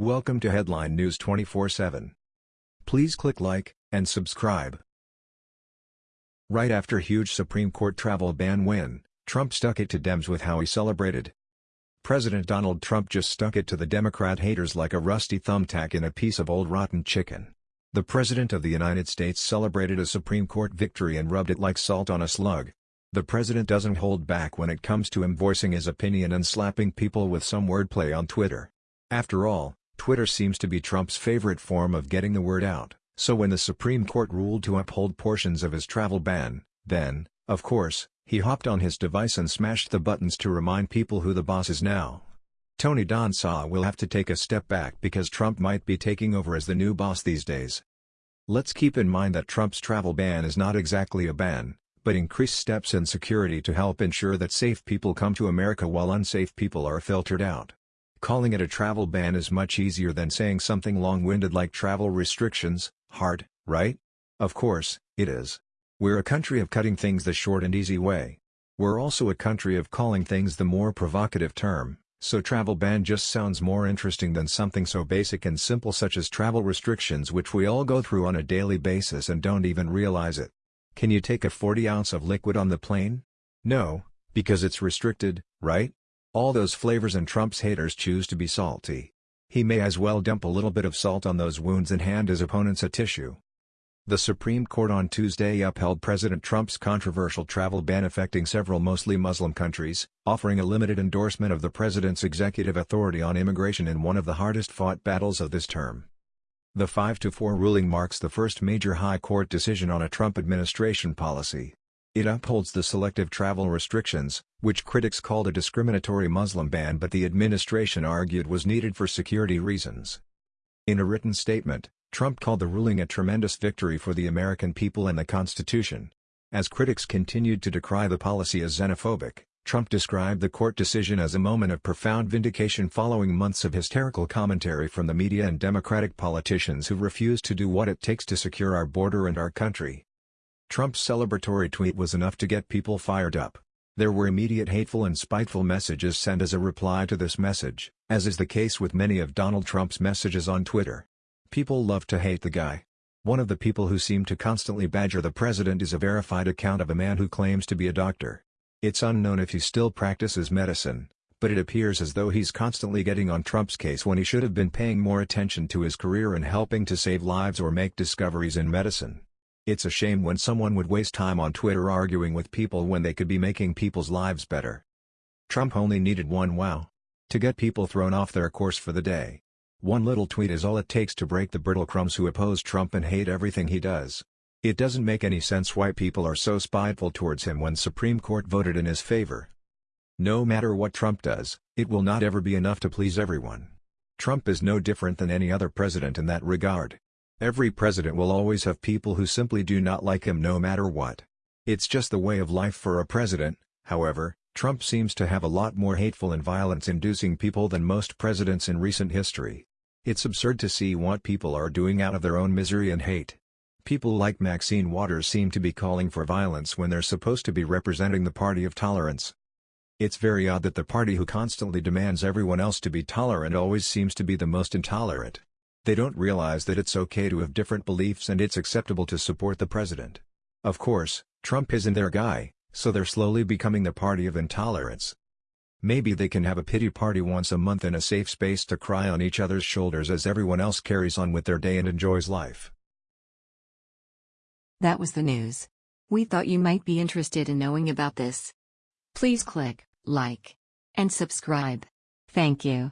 Welcome to Headline News 24/7. Please click like and subscribe. Right after huge Supreme Court travel ban win, Trump stuck it to Dems with how he celebrated. President Donald Trump just stuck it to the Democrat haters like a rusty thumbtack in a piece of old rotten chicken. The President of the United States celebrated a Supreme Court victory and rubbed it like salt on a slug. The President doesn't hold back when it comes to him voicing his opinion and slapping people with some wordplay on Twitter. After all, Twitter seems to be Trump's favorite form of getting the word out, so when the Supreme Court ruled to uphold portions of his travel ban, then, of course, he hopped on his device and smashed the buttons to remind people who the boss is now. Tony Danza will have to take a step back because Trump might be taking over as the new boss these days. Let's keep in mind that Trump's travel ban is not exactly a ban, but increased steps in security to help ensure that safe people come to America while unsafe people are filtered out. Calling it a travel ban is much easier than saying something long-winded like travel restrictions, hard, right? Of course, it is. We're a country of cutting things the short and easy way. We're also a country of calling things the more provocative term, so travel ban just sounds more interesting than something so basic and simple such as travel restrictions which we all go through on a daily basis and don't even realize it. Can you take a 40 ounce of liquid on the plane? No, because it's restricted, right? All those flavors and Trump's haters choose to be salty. He may as well dump a little bit of salt on those wounds and hand his opponents a tissue. The Supreme Court on Tuesday upheld President Trump's controversial travel ban affecting several mostly Muslim countries, offering a limited endorsement of the president's executive authority on immigration in one of the hardest-fought battles of this term. The 5-4 ruling marks the first major high court decision on a Trump administration policy. It upholds the selective travel restrictions, which critics called a discriminatory Muslim ban but the administration argued was needed for security reasons. In a written statement, Trump called the ruling a tremendous victory for the American people and the Constitution. As critics continued to decry the policy as xenophobic, Trump described the court decision as a moment of profound vindication following months of hysterical commentary from the media and Democratic politicians who refused to do what it takes to secure our border and our country. Trump's celebratory tweet was enough to get people fired up. There were immediate hateful and spiteful messages sent as a reply to this message, as is the case with many of Donald Trump's messages on Twitter. People love to hate the guy. One of the people who seem to constantly badger the president is a verified account of a man who claims to be a doctor. It's unknown if he still practices medicine, but it appears as though he's constantly getting on Trump's case when he should have been paying more attention to his career and helping to save lives or make discoveries in medicine. It's a shame when someone would waste time on Twitter arguing with people when they could be making people's lives better. Trump only needed one wow. To get people thrown off their course for the day. One little tweet is all it takes to break the brittle crumbs who oppose Trump and hate everything he does. It doesn't make any sense why people are so spiteful towards him when Supreme Court voted in his favor. No matter what Trump does, it will not ever be enough to please everyone. Trump is no different than any other president in that regard. Every president will always have people who simply do not like him no matter what. It's just the way of life for a president, however, Trump seems to have a lot more hateful and violence-inducing people than most presidents in recent history. It's absurd to see what people are doing out of their own misery and hate. People like Maxine Waters seem to be calling for violence when they're supposed to be representing the party of tolerance. It's very odd that the party who constantly demands everyone else to be tolerant always seems to be the most intolerant. They don't realize that it's okay to have different beliefs and it's acceptable to support the president. Of course, Trump isn't their guy, so they're slowly becoming the party of intolerance. Maybe they can have a pity party once a month in a safe space to cry on each other's shoulders as everyone else carries on with their day and enjoys life. That was the news. We thought you might be interested in knowing about this. Please click like and subscribe. Thank you.